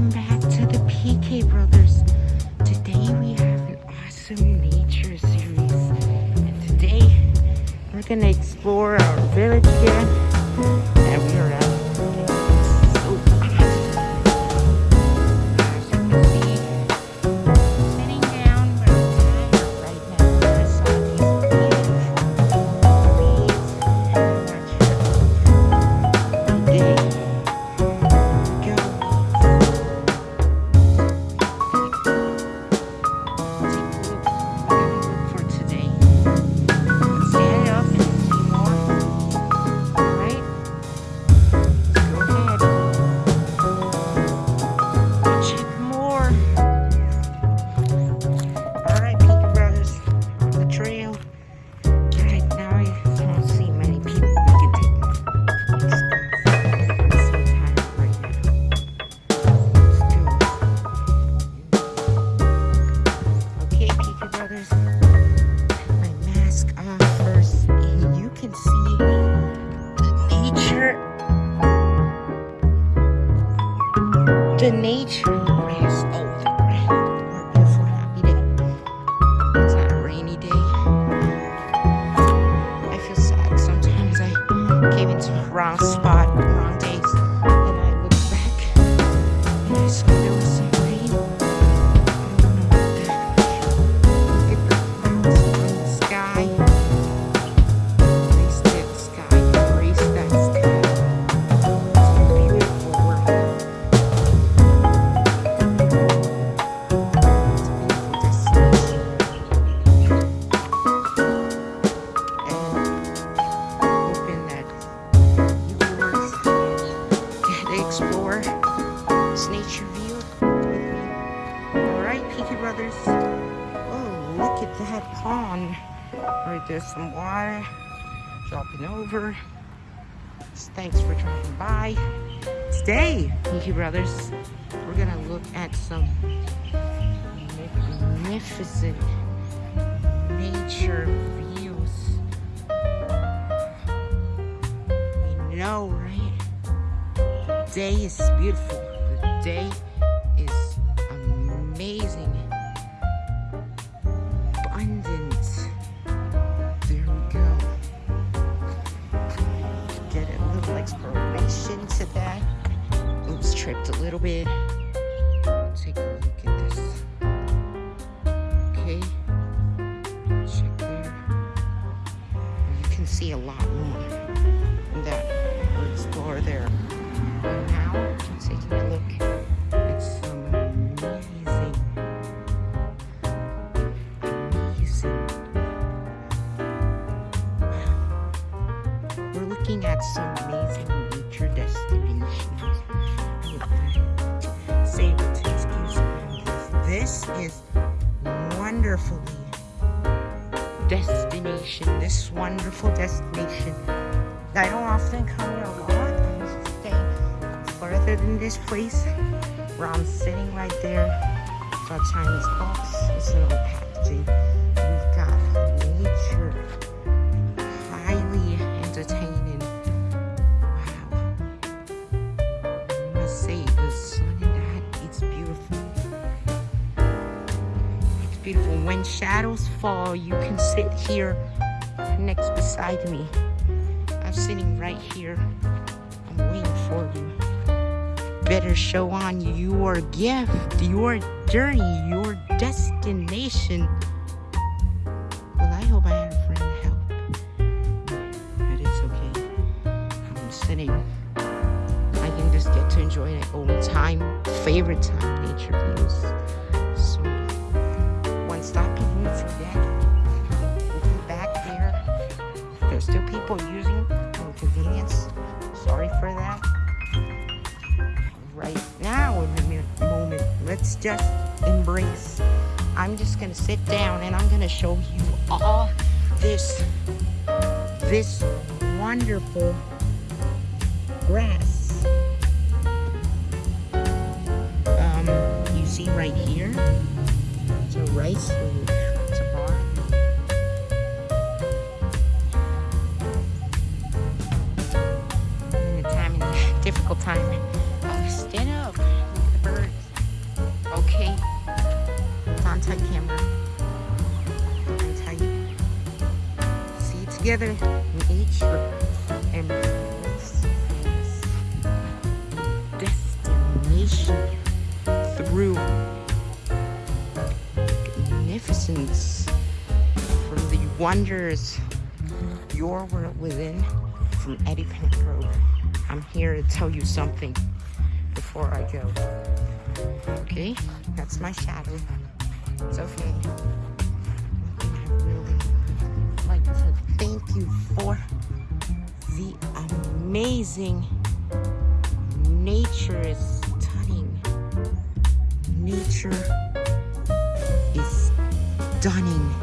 welcome back to the PK Brothers. Today we have an awesome nature series. And today we're gonna explore our village again. PK Brothers. Oh, look at that pond. Right there's some water dropping over. Thanks for dropping by. Today, PK Brothers, we're gonna look at some magnificent nature views. We know, right? The day is beautiful. The day to that. Oops, tripped a little bit. Take a look at this. Okay. Check there. You can see a lot more in that we'll there. But now, taking a look at some amazing, amazing. Wow. We're looking at some amazing nature This is wonderfully destination. This wonderful destination. I don't often come here a lot. I used to stay further than this place where I'm sitting right there. It's our Chinese box. It's an old packaging. When shadows fall, you can sit here next beside me. I'm sitting right here. I'm waiting for you. Better show on your gift, your journey, your destination. Well, I hope I had a friend to help. But it's okay. I'm sitting. I can just get to enjoy my own time, favorite time nature views. Let's just embrace. I'm just gonna sit down and I'm gonna show you all this, this wonderful grass. Um, you see right here, it's a rice field. It's a bar. difficult time. my camera. That's tell you see it together in each. And destination through magnificence from the wonders your world within from Eddie Pengrove. I'm here to tell you something before I go. Okay, that's my shadow. It's okay. I really like to thank you for the amazing nature is stunning. Nature is stunning.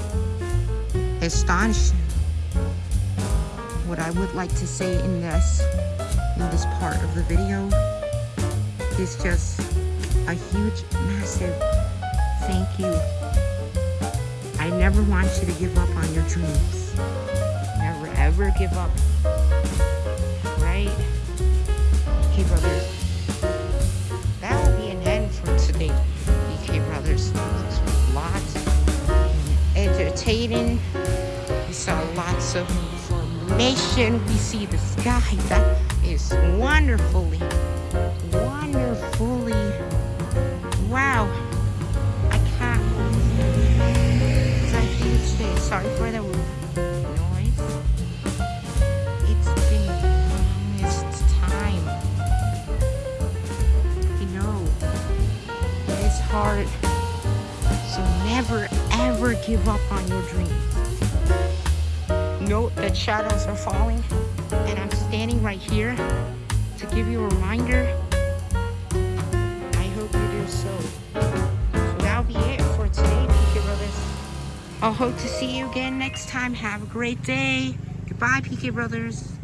Astonishing. What I would like to say in this in this part of the video is just a huge, massive thank you. I never want you to give up on your dreams. Never ever give up. Right? Okay, brothers. That will be an end for today, BK Brothers. This was lots entertaining. We saw lots of information. We see the sky. That is wonderfully, wonderfully, hard. So never ever give up on your dreams. Note that shadows are falling and I'm standing right here to give you a reminder. I hope you do so. So that'll be it for today, PK Brothers. I'll hope to see you again next time. Have a great day. Goodbye, PK Brothers.